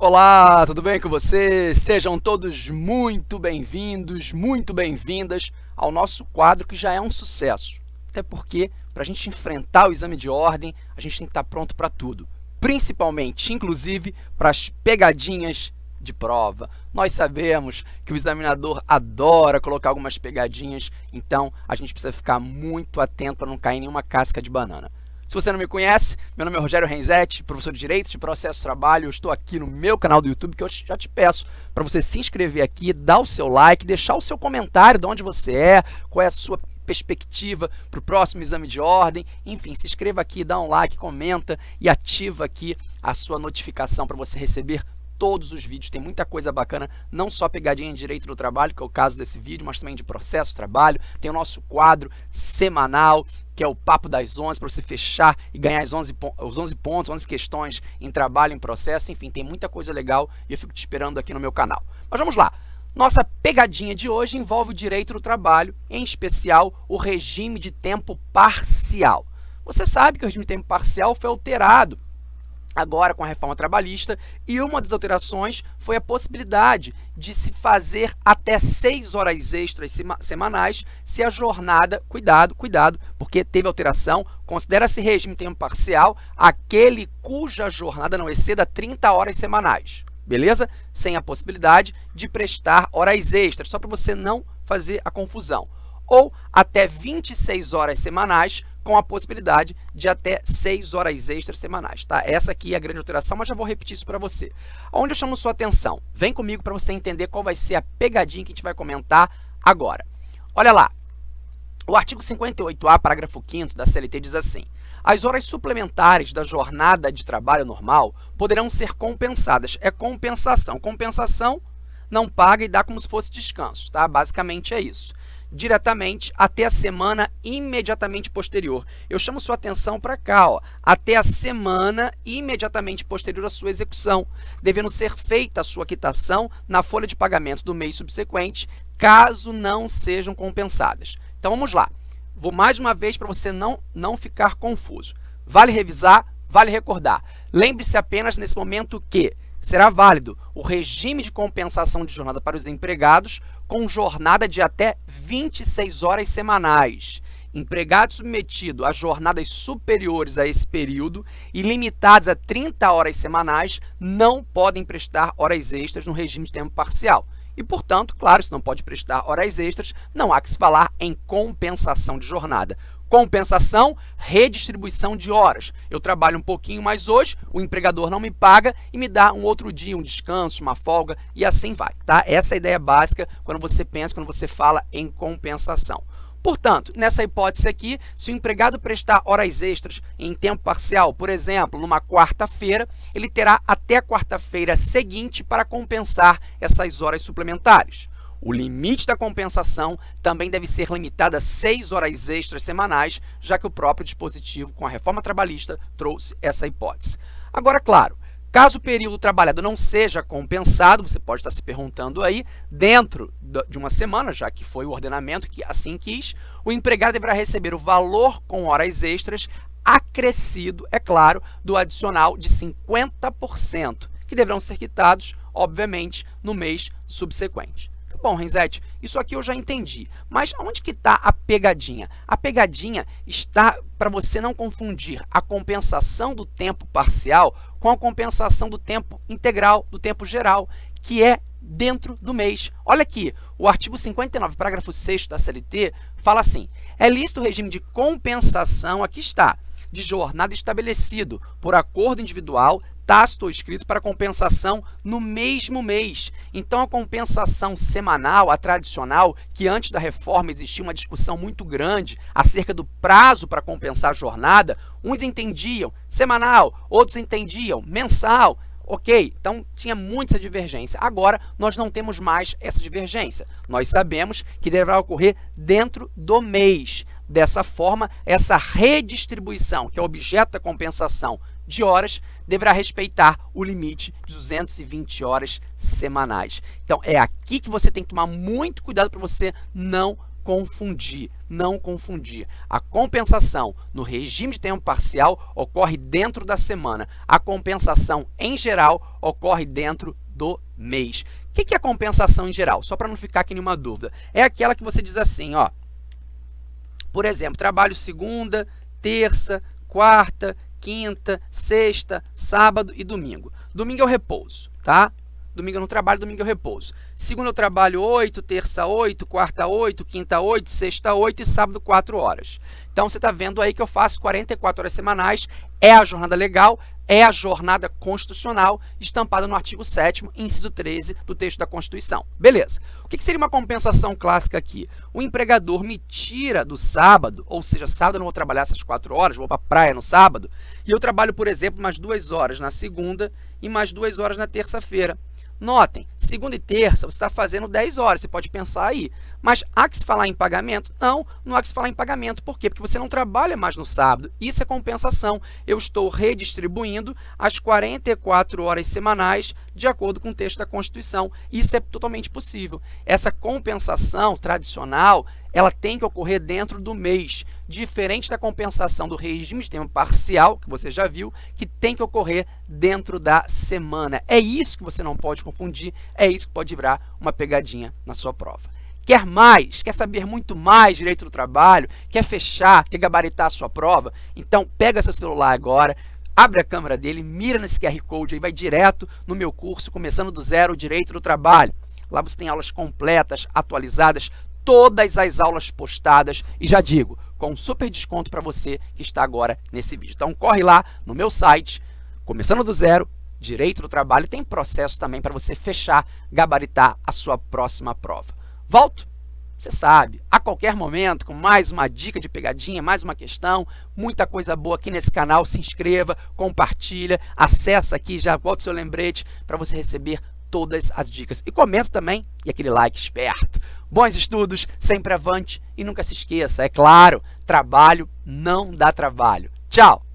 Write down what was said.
Olá, tudo bem com você? Sejam todos muito bem-vindos, muito bem-vindas ao nosso quadro que já é um sucesso. Até porque, para a gente enfrentar o exame de ordem, a gente tem que estar pronto para tudo. Principalmente, inclusive, para as pegadinhas de prova. Nós sabemos que o examinador adora colocar algumas pegadinhas, então a gente precisa ficar muito atento para não cair em nenhuma casca de banana. Se você não me conhece, meu nome é Rogério Renzetti, professor de Direito de Processo Trabalho. Eu estou aqui no meu canal do YouTube, que eu já te peço para você se inscrever aqui, dar o seu like, deixar o seu comentário de onde você é, qual é a sua perspectiva para o próximo exame de ordem. Enfim, se inscreva aqui, dá um like, comenta e ativa aqui a sua notificação para você receber todos os vídeos, tem muita coisa bacana, não só pegadinha em direito do trabalho, que é o caso desse vídeo, mas também de processo trabalho, tem o nosso quadro semanal, que é o Papo das 11, para você fechar e ganhar os 11, os 11 pontos, 11 questões em trabalho, em processo, enfim, tem muita coisa legal e eu fico te esperando aqui no meu canal. Mas vamos lá! Nossa pegadinha de hoje envolve o direito do trabalho, em especial o regime de tempo parcial. Você sabe que o regime de tempo parcial foi alterado agora com a reforma trabalhista, e uma das alterações foi a possibilidade de se fazer até seis horas extras semanais se a jornada, cuidado, cuidado, porque teve alteração, considera-se regime tempo parcial aquele cuja jornada não exceda 30 horas semanais, beleza? Sem a possibilidade de prestar horas extras, só para você não fazer a confusão. Ou até 26 horas semanais com a possibilidade de até 6 horas extras semanais, tá? Essa aqui é a grande alteração, mas já vou repetir isso para você. Onde eu chamo sua atenção? Vem comigo para você entender qual vai ser a pegadinha que a gente vai comentar agora. Olha lá, o artigo 58A, parágrafo 5 da CLT diz assim, as horas suplementares da jornada de trabalho normal poderão ser compensadas. É compensação. Compensação não paga e dá como se fosse descanso, tá? Basicamente é isso diretamente até a semana imediatamente posterior. Eu chamo sua atenção para cá, ó, até a semana imediatamente posterior à sua execução, devendo ser feita a sua quitação na folha de pagamento do mês subsequente, caso não sejam compensadas. Então, vamos lá. Vou mais uma vez para você não, não ficar confuso. Vale revisar, vale recordar. Lembre-se apenas nesse momento que será válido o regime de compensação de jornada para os empregados com jornada de até 26 horas semanais. Empregado submetido a jornadas superiores a esse período e limitados a 30 horas semanais não podem prestar horas extras no regime de tempo parcial. E, portanto, claro, se não pode prestar horas extras, não há que se falar em compensação de jornada. Compensação, redistribuição de horas. Eu trabalho um pouquinho mais hoje, o empregador não me paga e me dá um outro dia, um descanso, uma folga e assim vai, tá? Essa é a ideia básica quando você pensa, quando você fala em compensação. Portanto, nessa hipótese aqui, se o empregado prestar horas extras em tempo parcial, por exemplo, numa quarta-feira, ele terá até quarta-feira seguinte para compensar essas horas suplementares. O limite da compensação também deve ser limitado a 6 horas extras semanais, já que o próprio dispositivo, com a reforma trabalhista, trouxe essa hipótese. Agora, claro, caso o período trabalhado não seja compensado, você pode estar se perguntando aí, dentro de uma semana, já que foi o ordenamento que assim quis, o empregado deverá receber o valor com horas extras acrescido, é claro, do adicional de 50%, que deverão ser quitados, obviamente, no mês subsequente. Bom, Renzetti, isso aqui eu já entendi, mas onde que está a pegadinha? A pegadinha está para você não confundir a compensação do tempo parcial com a compensação do tempo integral, do tempo geral, que é dentro do mês. Olha aqui, o artigo 59, parágrafo 6 da CLT, fala assim, é lícito o regime de compensação, aqui está, de jornada estabelecido por acordo individual tácito escrito para compensação no mesmo mês. Então, a compensação semanal, a tradicional, que antes da reforma existia uma discussão muito grande acerca do prazo para compensar a jornada, uns entendiam semanal, outros entendiam mensal, Ok, então tinha muita divergência. Agora, nós não temos mais essa divergência. Nós sabemos que deverá ocorrer dentro do mês. Dessa forma, essa redistribuição, que é objeto da compensação de horas, deverá respeitar o limite de 220 horas semanais. Então, é aqui que você tem que tomar muito cuidado para você não confundir, não confundir. A compensação no regime de tempo parcial ocorre dentro da semana. A compensação em geral ocorre dentro do mês. O que é a compensação em geral? Só para não ficar aqui nenhuma dúvida. É aquela que você diz assim, ó. Por exemplo, trabalho segunda, terça, quarta, quinta, sexta, sábado e domingo. Domingo é o repouso, tá? Domingo eu não trabalho, domingo eu repouso. Segunda eu trabalho 8, terça 8, quarta 8, quinta 8, sexta 8 e sábado 4 horas. Então, você está vendo aí que eu faço 44 horas semanais, é a jornada legal, é a jornada constitucional estampada no artigo 7º, inciso 13 do texto da Constituição. Beleza. O que seria uma compensação clássica aqui? O empregador me tira do sábado, ou seja, sábado eu não vou trabalhar essas 4 horas, vou para a praia no sábado, e eu trabalho, por exemplo, mais 2 horas na segunda e mais 2 horas na terça-feira. Notem, segunda e terça você está fazendo 10 horas, você pode pensar aí. Mas há que se falar em pagamento? Não, não há que se falar em pagamento. Por quê? Porque você não trabalha mais no sábado. Isso é compensação. Eu estou redistribuindo as 44 horas semanais de acordo com o texto da Constituição. Isso é totalmente possível. Essa compensação tradicional, ela tem que ocorrer dentro do mês, diferente da compensação do regime de tempo parcial, que você já viu, que tem que ocorrer dentro da semana. É isso que você não pode confundir, é isso que pode virar uma pegadinha na sua prova. Quer mais? Quer saber muito mais direito do trabalho? Quer fechar? Quer gabaritar a sua prova? Então, pega seu celular agora, abre a câmera dele, mira nesse QR Code e vai direto no meu curso, começando do zero, Direito do Trabalho. Lá você tem aulas completas, atualizadas, todas as aulas postadas e já digo, com um super desconto para você que está agora nesse vídeo. Então corre lá no meu site, começando do zero, Direito do Trabalho, tem processo também para você fechar, gabaritar a sua próxima prova. Volto, você sabe, a qualquer momento, com mais uma dica de pegadinha, mais uma questão, muita coisa boa aqui nesse canal, se inscreva, compartilha, acessa aqui, já o seu lembrete para você receber todas as dicas. E comenta também, e aquele like esperto. Bons estudos, sempre avante e nunca se esqueça, é claro, trabalho não dá trabalho. Tchau!